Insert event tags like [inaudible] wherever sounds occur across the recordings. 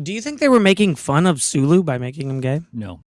Do you think they were making fun of Sulu by making him gay? No.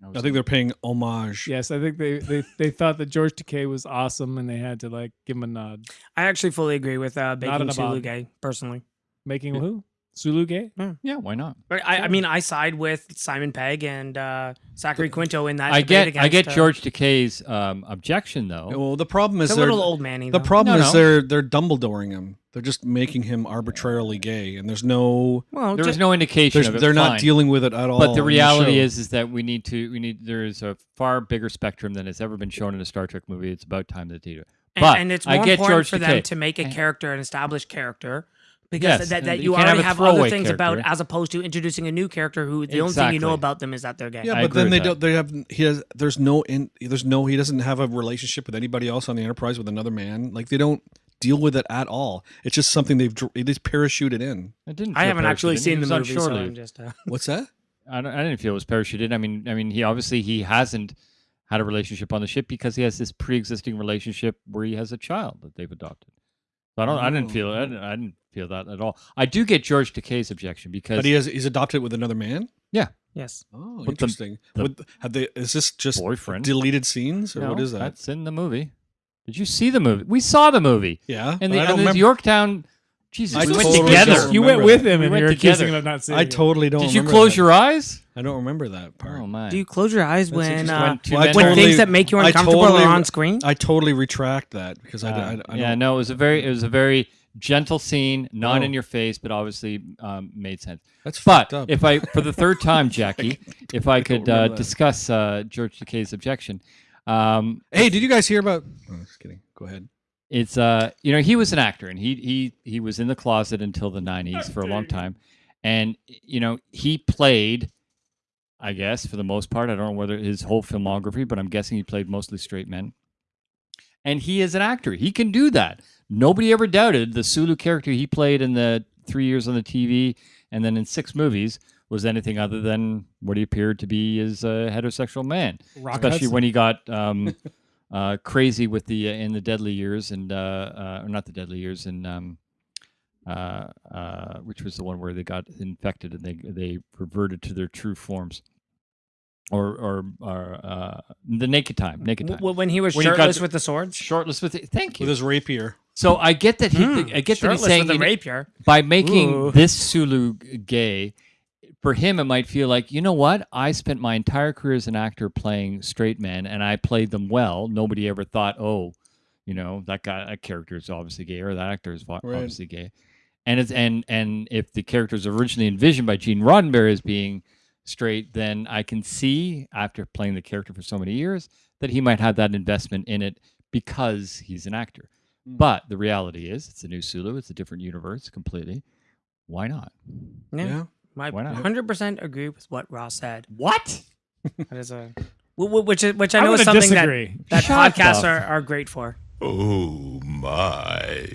No, I think they're paying homage. Yes, I think they, they they thought that George Takei was awesome, and they had to like give him a nod. I actually fully agree with uh, Not making an Sulu gay, personally. Making who? Sulu gay? yeah, why not? But I, I mean, I side with Simon Pegg and uh, Zachary Quinto in that. I debate get I get against, uh, George Takei's um, objection though. Well, the problem is It's a they're little old manny. the though. problem No, is no. they're they're Dumbledoring him. They're just making him arbitrarily gay, and there's no Well, There ju- was no indication there's, of it. they're not fine. dealing with it at all. But the reality show. is, is that we need to. We need. There is a far bigger spectrum than has ever been shown in a Star Trek movie. It's about time that they do it. and, But and it's I more get important George for them to make a character, an established character, because Yes, that, that you you can't have already have other throwaway things about, as opposed to introducing a new character who the only thing you know about them is that they're gay. Yeah, but then they with don't. They have. He has. There's no. In, there's no. He doesn't have a relationship with anybody else on the Enterprise with another man. Like they don't deal with it at all. It's just something they've. dr- They just parachute it in. It didn't. I haven't actually seen the on movie, so. I'm just. Uh, [laughs] What's that? I, don't, I didn't feel it was parachuted. I mean, I mean, he obviously he hasn't had a relationship on the ship because he has this pre-existing relationship where he has a child that they've adopted. So I don't. I didn't Oh. feel. I didn't, I didn't feel that at all. I do get George Takei's objection because But he has. He's adopted with another man. Yeah. Yes. Oh, But interesting. the With- have they? Is this just boyfriend. deleted scenes or No, what is that? That's in the movie. Did you see the movie? We saw the movie. Yeah, And the, I don't and the. Yorktown. Jesus, I we went totally together. You went with him, We and you're accusing him of not seeing I totally don't. Did you remember close that. your eyes? I don't remember that part. Oh my! Do you close your eyes That's when uh, When Well, when totally- things that make you uncomfortable totally- are on screen? I totally retract that because I, Uh, I, I yeah, don't. no, it was a very, it was a very gentle scene, not Oh. in your face, but obviously um, made sense. That's But fucked up. if I, for the third time, [laughs] Jackie, if I could uh, discuss uh, George Takei's objection, um, hey, did you guys hear about? Oh, just kidding. Go ahead. it's uh, you know, he was an actor and he he he was in the closet until the '90s for a long time, and you know, he played. I guess for the most part, I don't know whether his whole filmography, but I'm guessing he played mostly straight men. And he is an actor; he can do that. Nobody ever doubted the Sulu character he played in the three years on the TV and then in six movies was anything other than what he appeared to be as a heterosexual man. Rock Especially Hudson. when he got [laughs] um, uh, crazy with the uh, in the Deadly Years and uh, uh, or not the Deadly Years and um, uh, uh, which was the one where they got infected and they they reverted to their true forms. Or or, or uh, the Naked Time, Naked Time. W- when he was When he got shirtless the- with the swords? Shortless with it. Thank you. With his rapier. So I get that he, Hmm, I get that he's saying you know, by making Ooh. this Sulu gay, for him it might feel like you know what I spent my entire career as an actor playing straight men and I played them well. Nobody ever thought, oh, you know that guy, that character is obviously gay or that actor is vo- Right. obviously gay. And it's and and if the character is originally envisioned by Gene Roddenberry as being straight, then I can see after playing the character for so many years that he might have that investment in it because he's an actor. Mm. But the reality is, it's a new Sulu. It's a different universe completely. Why not? Yeah. Yeah. I Why not? 100% agree with what Ross said. What? That is a wh- wh- which is which I I'm know is something that, disagree. that Shut podcasts the are, are great for. Oh my.